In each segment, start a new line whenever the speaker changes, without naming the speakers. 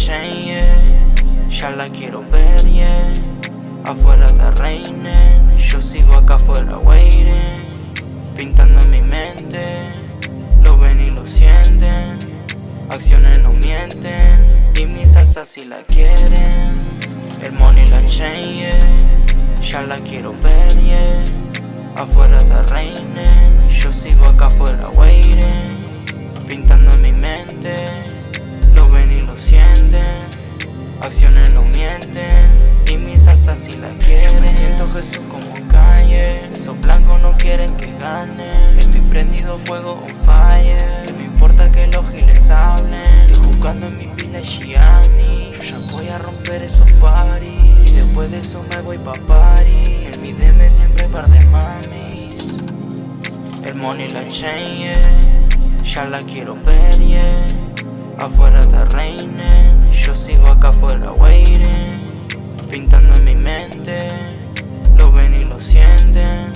chain, yeah. Ya la quiero ver, yeah. Afuera te reinen, yo sigo acá afuera waiting. Pintando en mi mente, lo ven y lo sienten. Acciones no mienten, y mi salsa si la quieren. El money la chain, yeah. Ya la quiero ver, yeah. Afuera te reinen, yo sigo acá afuera waiting. Acciones no mienten, y mi salsa si la quieren. Yo me siento Jesús como calle, esos blancos no quieren que gane. Estoy prendido fuego on fire, no importa que los giles hablen. Estoy jugando en mi pila Gianni, yo ya voy a romper esos paris. Y después de eso me voy pa' party, en mi DM siempre par de mami. El money la chain, yeah. Ya la quiero ver, yeah Afuera te reinen Yo sigo acá afuera waiting Pintando en mi mente Lo ven y lo sienten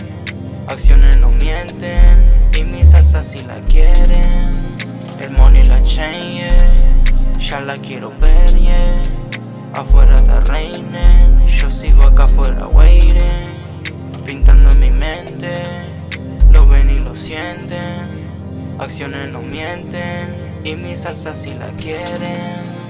Acciones no mienten Y mi salsa si la quieren El money la chain, Ya la quiero ver, yeah. Afuera te reinen Yo sigo acá afuera waiting Pintando en mi mente Lo ven y lo sienten Acciones no mienten y mi salsa si la quieren